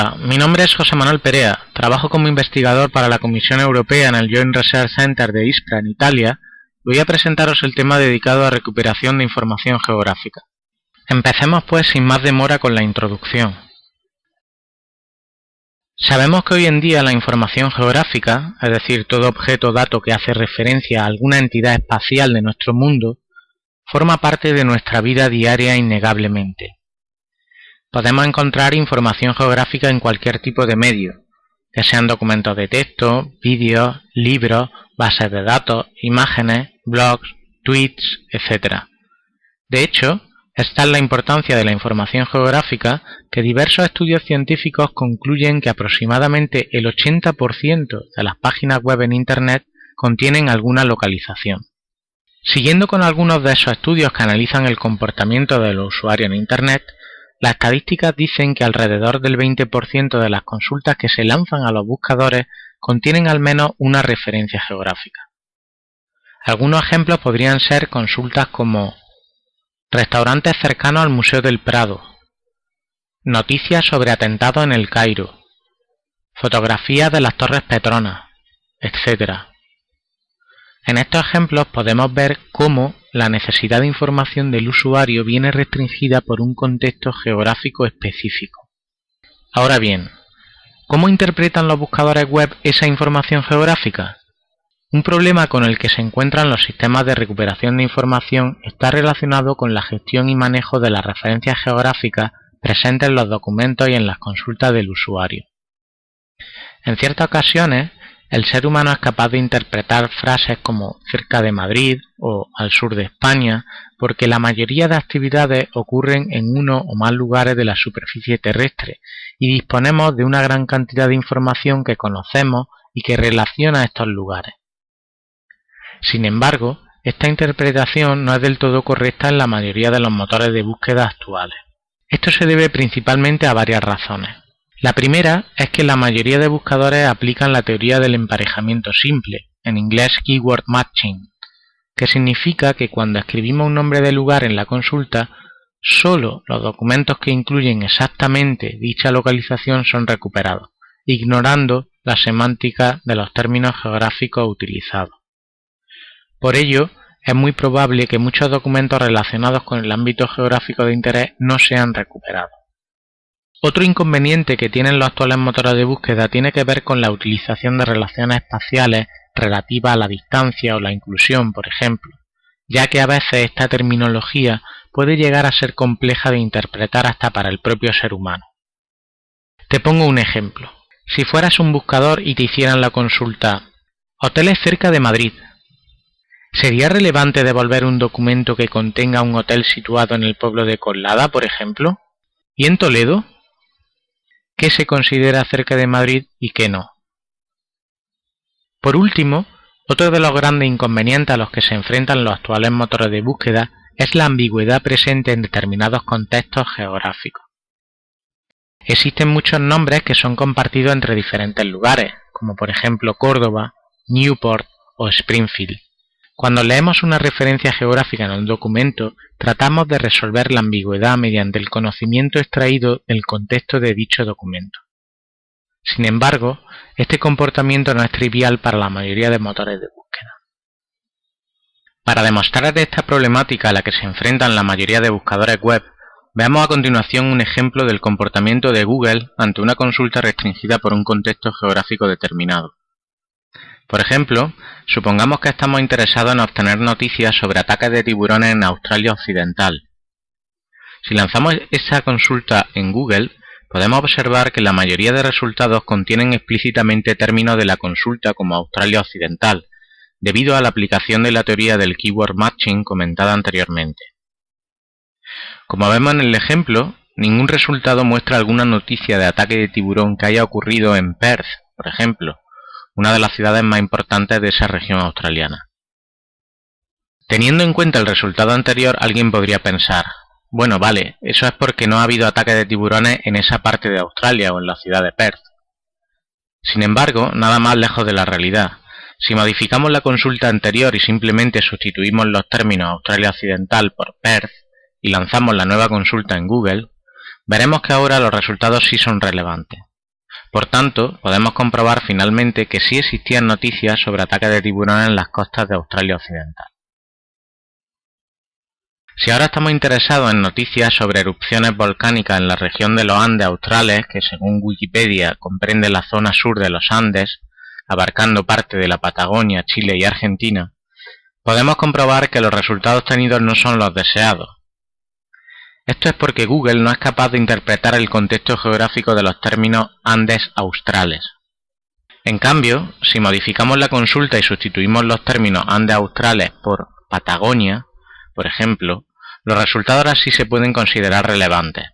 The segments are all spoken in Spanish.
Hola, mi nombre es José Manuel Perea, trabajo como investigador para la Comisión Europea en el Joint Research Center de Ispra en Italia voy a presentaros el tema dedicado a recuperación de información geográfica. Empecemos pues sin más demora con la introducción. Sabemos que hoy en día la información geográfica, es decir, todo objeto o dato que hace referencia a alguna entidad espacial de nuestro mundo, forma parte de nuestra vida diaria innegablemente. Podemos encontrar información geográfica en cualquier tipo de medio, que sean documentos de texto, vídeos, libros, bases de datos, imágenes, blogs, tweets, etc. De hecho, esta es la importancia de la información geográfica que diversos estudios científicos concluyen que aproximadamente el 80% de las páginas web en Internet contienen alguna localización. Siguiendo con algunos de esos estudios que analizan el comportamiento del usuario en Internet, las estadísticas dicen que alrededor del 20% de las consultas que se lanzan a los buscadores contienen al menos una referencia geográfica. Algunos ejemplos podrían ser consultas como restaurantes cercanos al Museo del Prado, noticias sobre atentados en el Cairo, fotografías de las Torres Petronas, etc. En estos ejemplos podemos ver cómo la necesidad de información del usuario viene restringida por un contexto geográfico específico. Ahora bien, ¿cómo interpretan los buscadores web esa información geográfica? Un problema con el que se encuentran los sistemas de recuperación de información está relacionado con la gestión y manejo de las referencias geográficas presentes en los documentos y en las consultas del usuario. En ciertas ocasiones, el ser humano es capaz de interpretar frases como cerca de Madrid o al sur de España porque la mayoría de actividades ocurren en uno o más lugares de la superficie terrestre y disponemos de una gran cantidad de información que conocemos y que relaciona estos lugares. Sin embargo, esta interpretación no es del todo correcta en la mayoría de los motores de búsqueda actuales. Esto se debe principalmente a varias razones. La primera es que la mayoría de buscadores aplican la teoría del emparejamiento simple, en inglés keyword matching, que significa que cuando escribimos un nombre de lugar en la consulta, solo los documentos que incluyen exactamente dicha localización son recuperados, ignorando la semántica de los términos geográficos utilizados. Por ello, es muy probable que muchos documentos relacionados con el ámbito geográfico de interés no sean recuperados. Otro inconveniente que tienen los actuales motores de búsqueda tiene que ver con la utilización de relaciones espaciales relativas a la distancia o la inclusión, por ejemplo, ya que a veces esta terminología puede llegar a ser compleja de interpretar hasta para el propio ser humano. Te pongo un ejemplo. Si fueras un buscador y te hicieran la consulta Hoteles cerca de Madrid. ¿Sería relevante devolver un documento que contenga un hotel situado en el pueblo de Colada, por ejemplo? ¿Y en Toledo? Qué se considera cerca de Madrid y qué no. Por último, otro de los grandes inconvenientes a los que se enfrentan los actuales motores de búsqueda es la ambigüedad presente en determinados contextos geográficos. Existen muchos nombres que son compartidos entre diferentes lugares, como por ejemplo Córdoba, Newport o Springfield. Cuando leemos una referencia geográfica en un documento, tratamos de resolver la ambigüedad mediante el conocimiento extraído del contexto de dicho documento. Sin embargo, este comportamiento no es trivial para la mayoría de motores de búsqueda. Para demostrar esta problemática a la que se enfrentan la mayoría de buscadores web, veamos a continuación un ejemplo del comportamiento de Google ante una consulta restringida por un contexto geográfico determinado. Por ejemplo, supongamos que estamos interesados en obtener noticias sobre ataques de tiburones en Australia Occidental. Si lanzamos esa consulta en Google, podemos observar que la mayoría de resultados contienen explícitamente términos de la consulta como Australia Occidental, debido a la aplicación de la teoría del keyword matching comentada anteriormente. Como vemos en el ejemplo, ningún resultado muestra alguna noticia de ataque de tiburón que haya ocurrido en Perth, por ejemplo, una de las ciudades más importantes de esa región australiana. Teniendo en cuenta el resultado anterior, alguien podría pensar, bueno, vale, eso es porque no ha habido ataque de tiburones en esa parte de Australia o en la ciudad de Perth. Sin embargo, nada más lejos de la realidad. Si modificamos la consulta anterior y simplemente sustituimos los términos Australia Occidental por Perth y lanzamos la nueva consulta en Google, veremos que ahora los resultados sí son relevantes, Por tanto, podemos comprobar finalmente que sí existían noticias sobre ataques de tiburones en las costas de Australia Occidental. Si ahora estamos interesados en noticias sobre erupciones volcánicas en la región de los Andes australes, que según Wikipedia comprende la zona sur de los Andes, abarcando parte de la Patagonia, Chile y Argentina, podemos comprobar que los resultados obtenidos no son los deseados. Esto es porque Google no es capaz de interpretar el contexto geográfico de los términos Andes australes. En cambio, si modificamos la consulta y sustituimos los términos Andes australes por Patagonia, por ejemplo, los resultados ahora sí se pueden considerar relevantes.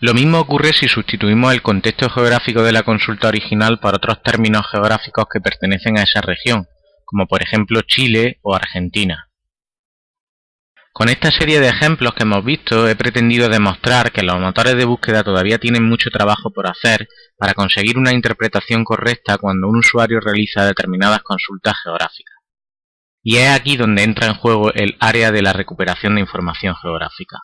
Lo mismo ocurre si sustituimos el contexto geográfico de la consulta original por otros términos geográficos que pertenecen a esa región, como por ejemplo Chile o Argentina. Con esta serie de ejemplos que hemos visto he pretendido demostrar que los motores de búsqueda todavía tienen mucho trabajo por hacer para conseguir una interpretación correcta cuando un usuario realiza determinadas consultas geográficas. Y es aquí donde entra en juego el área de la recuperación de información geográfica.